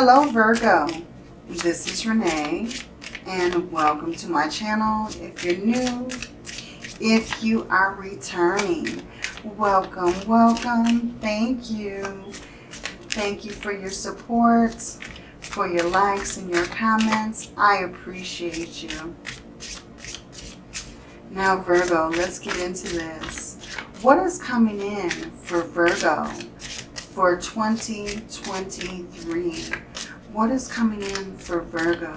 Hello Virgo, this is Renee and welcome to my channel. If you're new, if you are returning, welcome, welcome, thank you. Thank you for your support, for your likes and your comments. I appreciate you. Now Virgo, let's get into this. What is coming in for Virgo for 2023? What is coming in for Virgo?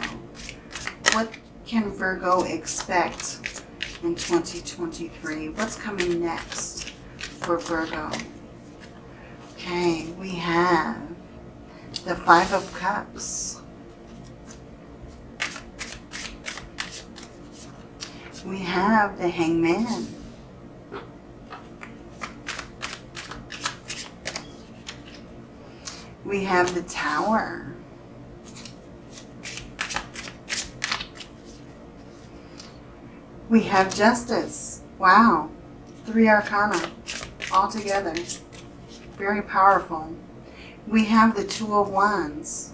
What can Virgo expect in 2023? What's coming next for Virgo? Okay, we have the Five of Cups. We have the Hangman. We have the Tower. We have Justice. Wow. Three Arcana all together. Very powerful. We have the Two of Wands.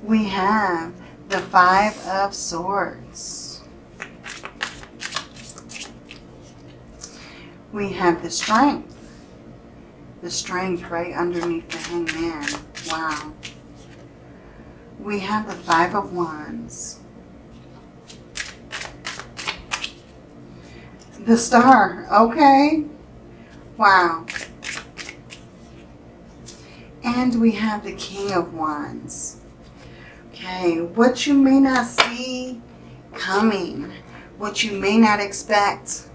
We have the Five of Swords. We have the Strength. The Strength right underneath the Hangman. Wow. We have the Five of Wands. The Star. Okay. Wow. And we have the King of Wands. Okay, what you may not see coming, what you may not expect.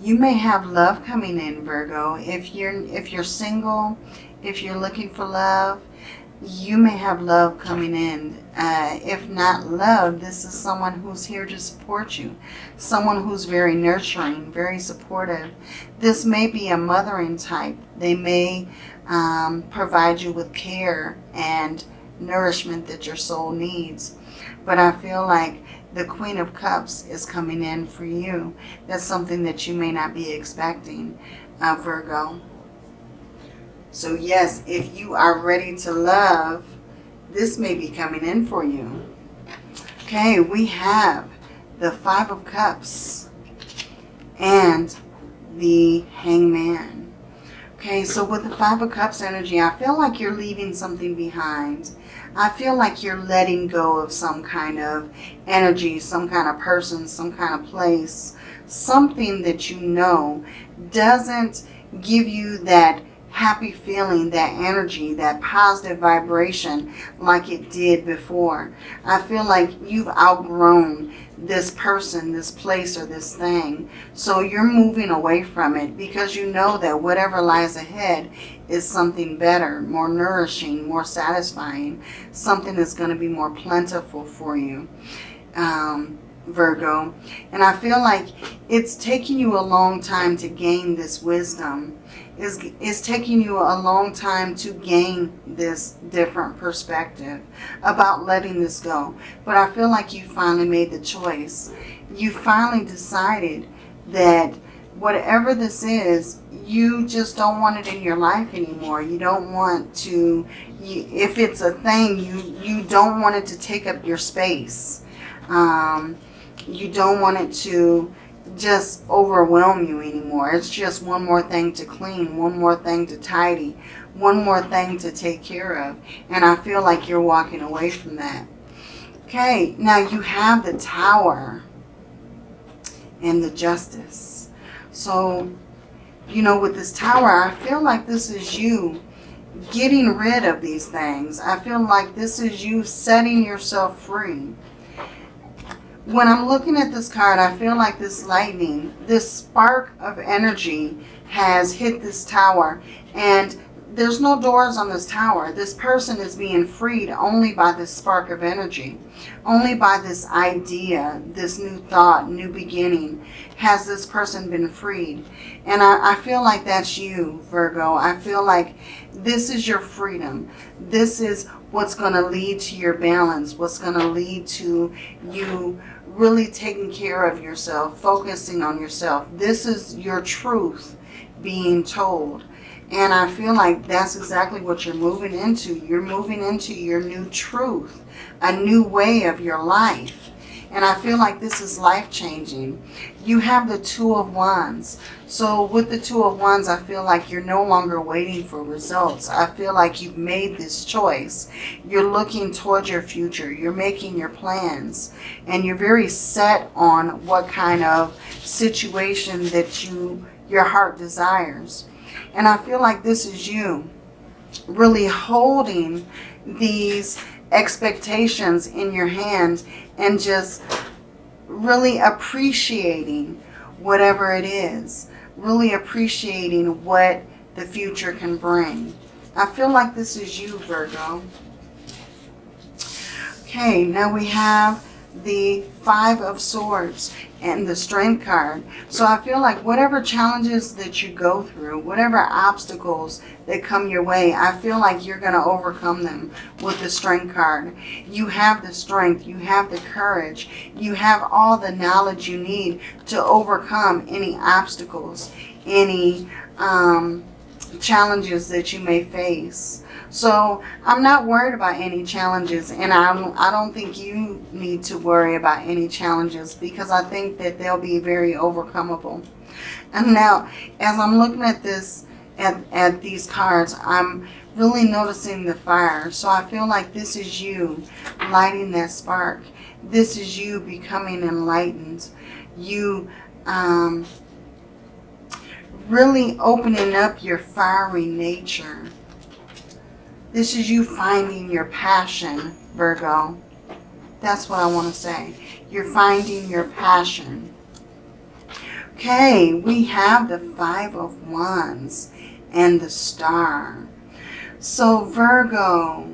You may have love coming in, Virgo. If you're if you're single, if you're looking for love, you may have love coming in. Uh, if not love, this is someone who's here to support you. Someone who's very nurturing, very supportive. This may be a mothering type. They may um, provide you with care and nourishment that your soul needs. But I feel like the Queen of Cups is coming in for you. That's something that you may not be expecting, uh, Virgo. So yes, if you are ready to love, this may be coming in for you. Okay, we have the Five of Cups and the Hangman. Okay, so with the Five of Cups energy, I feel like you're leaving something behind. I feel like you're letting go of some kind of energy, some kind of person, some kind of place, something that you know doesn't give you that happy feeling, that energy, that positive vibration like it did before. I feel like you've outgrown this person, this place, or this thing. So you're moving away from it because you know that whatever lies ahead is something better, more nourishing, more satisfying, something that's going to be more plentiful for you. Um, Virgo. And I feel like it's taking you a long time to gain this wisdom is, is taking you a long time to gain this different perspective about letting this go. But I feel like you finally made the choice. You finally decided that whatever this is, you just don't want it in your life anymore. You don't want to, you, if it's a thing, you, you don't want it to take up your space. Um, you don't want it to just overwhelm you anymore. It's just one more thing to clean, one more thing to tidy, one more thing to take care of. And I feel like you're walking away from that. Okay, now you have the tower and the justice. So, you know, with this tower, I feel like this is you getting rid of these things. I feel like this is you setting yourself free when I'm looking at this card, I feel like this lightning, this spark of energy has hit this tower. And there's no doors on this tower. This person is being freed only by this spark of energy. Only by this idea, this new thought, new beginning, has this person been freed. And I, I feel like that's you, Virgo. I feel like this is your freedom. This is what's going to lead to your balance, what's going to lead to you really taking care of yourself, focusing on yourself. This is your truth being told. And I feel like that's exactly what you're moving into. You're moving into your new truth, a new way of your life. And I feel like this is life-changing. You have the Two of Wands. So with the Two of Wands, I feel like you're no longer waiting for results. I feel like you've made this choice. You're looking towards your future. You're making your plans. And you're very set on what kind of situation that you your heart desires. And I feel like this is you really holding these expectations in your hand and just really appreciating whatever it is. Really appreciating what the future can bring. I feel like this is you, Virgo. Okay, now we have the Five of Swords and the Strength card. So I feel like whatever challenges that you go through, whatever obstacles that come your way, I feel like you're going to overcome them with the Strength card. You have the strength, you have the courage, you have all the knowledge you need to overcome any obstacles, any um, challenges that you may face. So I'm not worried about any challenges and I don't, I don't think you need to worry about any challenges because I think that they'll be very overcomable. And now as I'm looking at this, at, at these cards, I'm really noticing the fire. So I feel like this is you lighting that spark. This is you becoming enlightened. You um, really opening up your fiery nature this is you finding your passion, Virgo. That's what I want to say. You're finding your passion. Okay, we have the Five of Wands and the Star. So Virgo,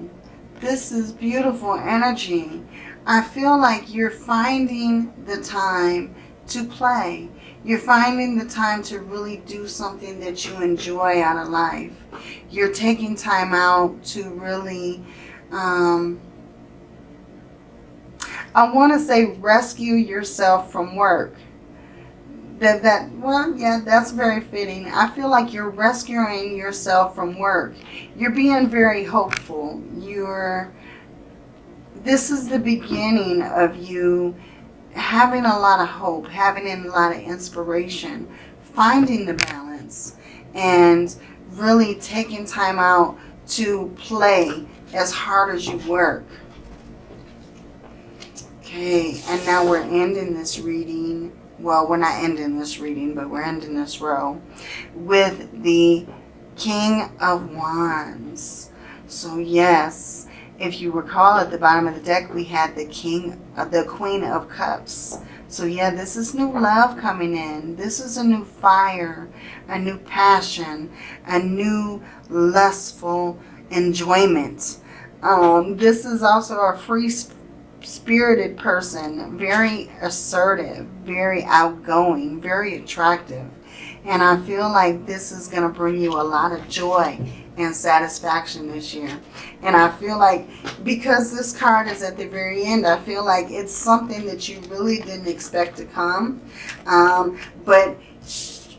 this is beautiful energy. I feel like you're finding the time to play. You're finding the time to really do something that you enjoy out of life. You're taking time out to really, um, I want to say rescue yourself from work. That, that, well, yeah, that's very fitting. I feel like you're rescuing yourself from work. You're being very hopeful. You're, this is the beginning of you having a lot of hope, having a lot of inspiration, finding the balance, and really taking time out to play as hard as you work. Okay, and now we're ending this reading. Well, we're not ending this reading, but we're ending this row with the King of Wands. So yes, if you recall at the bottom of the deck, we had the King, uh, the Queen of Cups. So yeah, this is new love coming in. This is a new fire, a new passion, a new lustful enjoyment. Um, this is also a free spirited person, very assertive, very outgoing, very attractive. And I feel like this is going to bring you a lot of joy and satisfaction this year. And I feel like because this card is at the very end, I feel like it's something that you really didn't expect to come. Um, but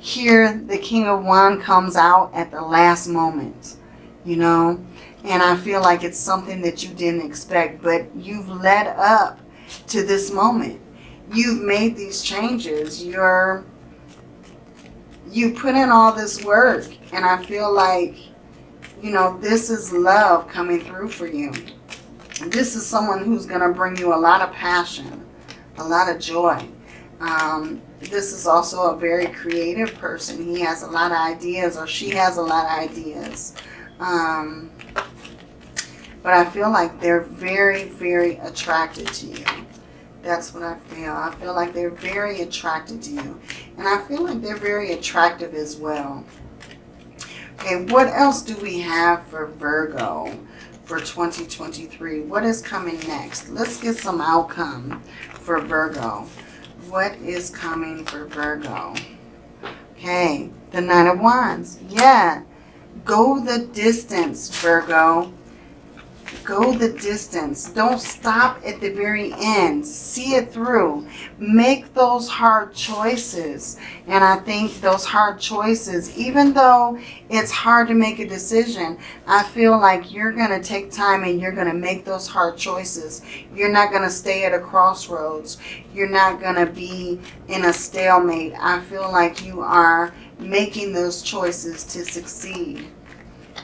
here the King of Wands comes out at the last moment, you know. And I feel like it's something that you didn't expect, but you've led up to this moment. You've made these changes. You're, you put in all this work. And I feel like you know, this is love coming through for you. This is someone who's going to bring you a lot of passion, a lot of joy. Um, this is also a very creative person. He has a lot of ideas or she has a lot of ideas. Um, but I feel like they're very, very attracted to you. That's what I feel. I feel like they're very attracted to you. And I feel like they're very attractive as well. Okay, what else do we have for Virgo for 2023? What is coming next? Let's get some outcome for Virgo. What is coming for Virgo? Okay, the Nine of Wands. Yeah, go the distance, Virgo. Go the distance. Don't stop at the very end. See it through. Make those hard choices. And I think those hard choices, even though it's hard to make a decision, I feel like you're going to take time and you're going to make those hard choices. You're not going to stay at a crossroads. You're not going to be in a stalemate. I feel like you are making those choices to succeed.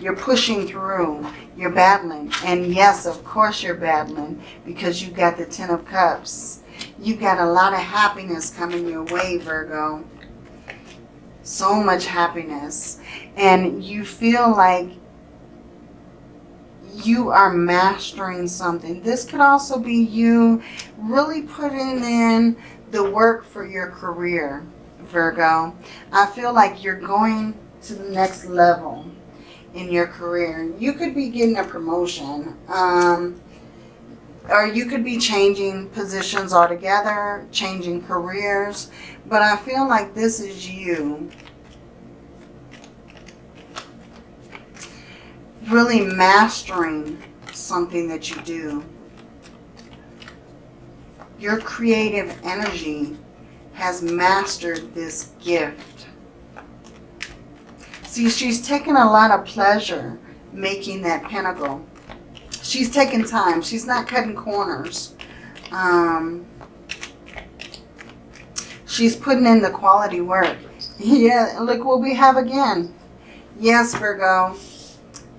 You're pushing through. You're battling. And yes, of course you're battling because you got the Ten of Cups. You got a lot of happiness coming your way, Virgo. So much happiness. And you feel like you are mastering something. This could also be you really putting in the work for your career, Virgo. I feel like you're going to the next level in your career. You could be getting a promotion. Um, or you could be changing positions altogether, changing careers. But I feel like this is you really mastering something that you do. Your creative energy has mastered this gift. See, she's taken a lot of pleasure making that pentacle. She's taking time. She's not cutting corners. Um, she's putting in the quality work. Yeah, look what we have again. Yes, Virgo.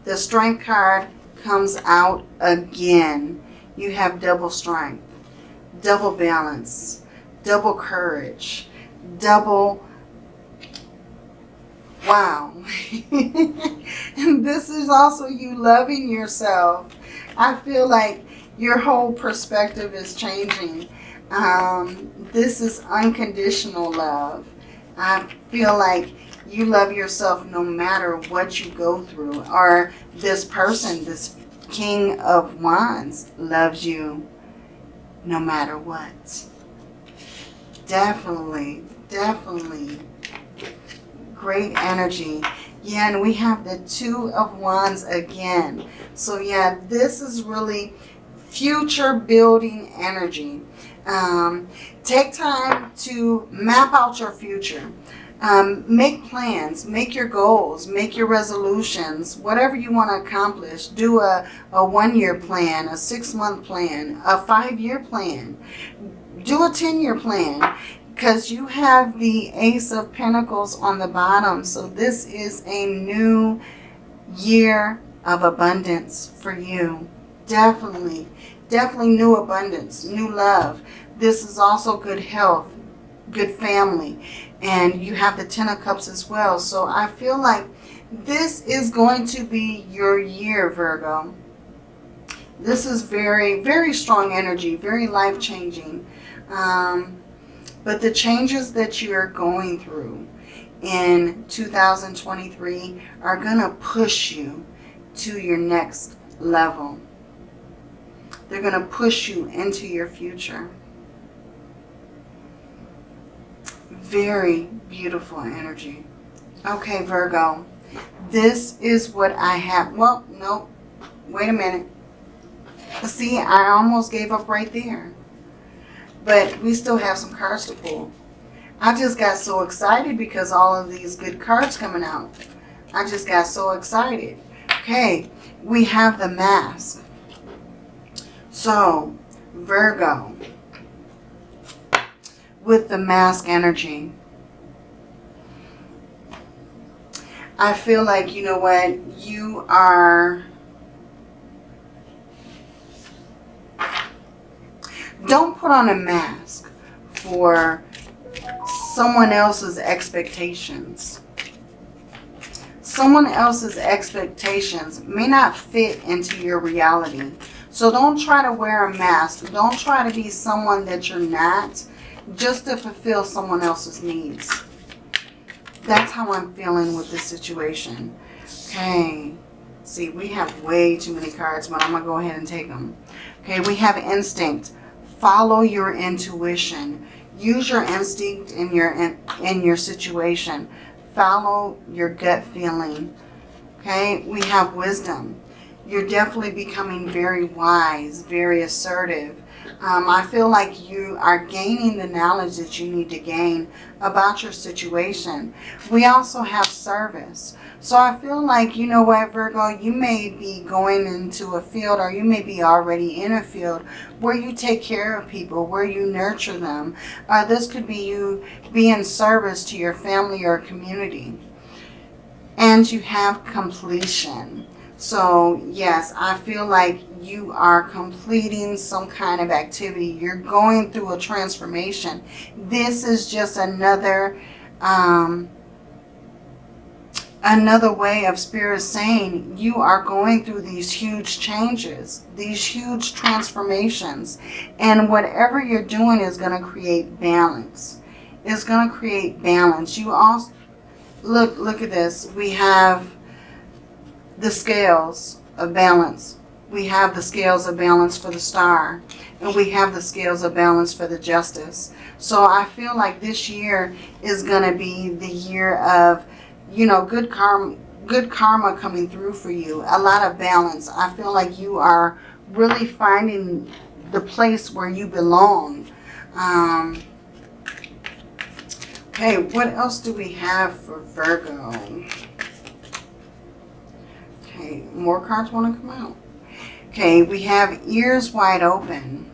The strength card comes out again. You have double strength, double balance, double courage, double wow. and this is also you loving yourself. I feel like your whole perspective is changing. Um, this is unconditional love. I feel like you love yourself no matter what you go through. Or this person, this King of Wands, loves you no matter what. Definitely, definitely. Great energy. Yeah, and we have the Two of Wands again. So yeah, this is really future building energy. Um, take time to map out your future. Um, make plans, make your goals, make your resolutions, whatever you want to accomplish. Do a, a one-year plan, a six-month plan, a five-year plan. Do a 10-year plan because you have the Ace of Pentacles on the bottom. So this is a new year of abundance for you. Definitely, definitely new abundance, new love. This is also good health, good family. And you have the Ten of Cups as well. So I feel like this is going to be your year, Virgo. This is very, very strong energy, very life-changing. Um, but the changes that you're going through in 2023 are going to push you to your next level. They're going to push you into your future. Very beautiful energy. Okay, Virgo. This is what I have. Well, no. Wait a minute. See, I almost gave up right there. But we still have some cards to pull. I just got so excited because all of these good cards coming out. I just got so excited. Okay, we have the mask. So, Virgo, with the mask energy, I feel like, you know what, you are Don't put on a mask for someone else's expectations. Someone else's expectations may not fit into your reality. So don't try to wear a mask. Don't try to be someone that you're not just to fulfill someone else's needs. That's how I'm feeling with this situation. Okay. See, we have way too many cards, but I'm going to go ahead and take them. Okay, we have instinct follow your intuition. Use your instinct in your, in, in your situation. Follow your gut feeling. Okay, we have wisdom. you're definitely becoming very wise, very assertive. Um, I feel like you are gaining the knowledge that you need to gain about your situation. We also have service. So I feel like, you know what, Virgo, you may be going into a field or you may be already in a field where you take care of people, where you nurture them. Uh, this could be you being service to your family or community. And you have completion. So yes, I feel like you are completing some kind of activity. You're going through a transformation. This is just another... Um, another way of spirit saying you are going through these huge changes, these huge transformations. And whatever you're doing is going to create balance. It's going to create balance. You also, look, look at this. We have the scales of balance. We have the scales of balance for the star. And we have the scales of balance for the justice. So I feel like this year is going to be the year of you know, good karma, good karma coming through for you. A lot of balance. I feel like you are really finding the place where you belong. Um, okay, what else do we have for Virgo? Okay, more cards want to come out. Okay, we have ears wide open.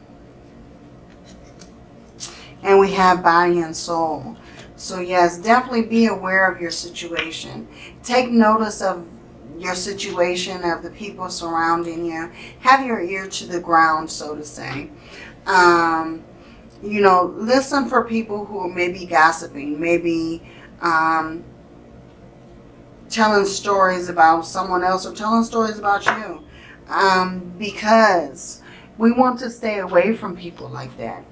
And we have body and soul. So yes, definitely be aware of your situation. Take notice of your situation, of the people surrounding you. Have your ear to the ground, so to say. Um, you know, listen for people who may be gossiping, maybe um, telling stories about someone else or telling stories about you. Um, because we want to stay away from people like that.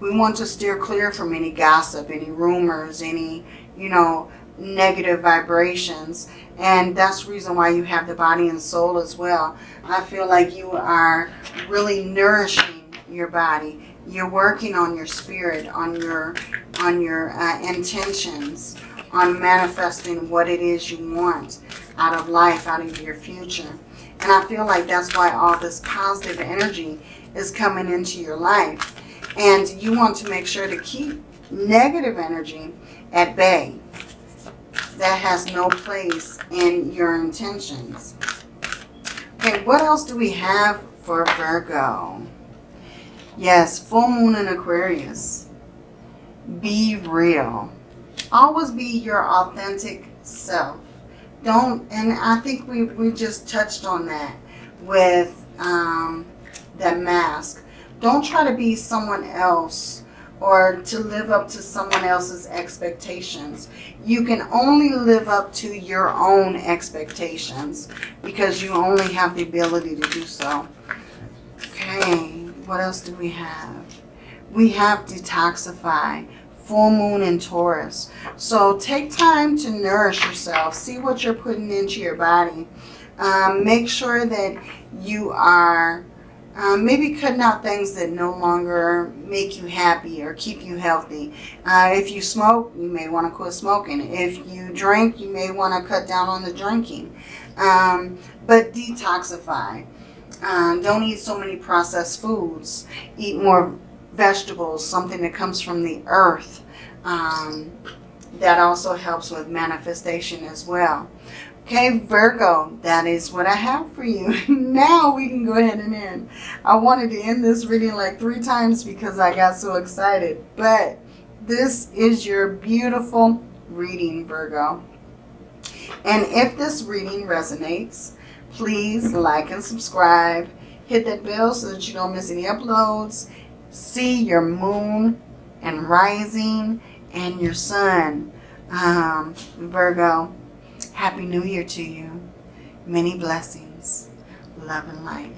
We want to steer clear from any gossip, any rumors, any, you know, negative vibrations. And that's the reason why you have the body and soul as well. I feel like you are really nourishing your body. You're working on your spirit, on your, on your uh, intentions, on manifesting what it is you want out of life, out of your future. And I feel like that's why all this positive energy is coming into your life. And you want to make sure to keep negative energy at bay. That has no place in your intentions. Okay, what else do we have for Virgo? Yes, full moon in Aquarius. Be real. Always be your authentic self. Don't, and I think we, we just touched on that with um, that mask. Don't try to be someone else or to live up to someone else's expectations. You can only live up to your own expectations because you only have the ability to do so. Okay, what else do we have? We have detoxify, full moon in Taurus. So take time to nourish yourself. See what you're putting into your body. Um, make sure that you are um, maybe cutting out things that no longer make you happy or keep you healthy. Uh, if you smoke, you may want to quit smoking. If you drink, you may want to cut down on the drinking. Um, but detoxify. Um, don't eat so many processed foods. Eat more vegetables, something that comes from the earth. Um, that also helps with manifestation as well. Okay, Virgo, that is what I have for you. now we can go ahead and end. I wanted to end this reading like three times because I got so excited. But this is your beautiful reading, Virgo. And if this reading resonates, please like and subscribe. Hit that bell so that you don't miss any uploads. See your moon and rising and your sun, um, Virgo. Happy New Year to you. Many blessings. Love and light.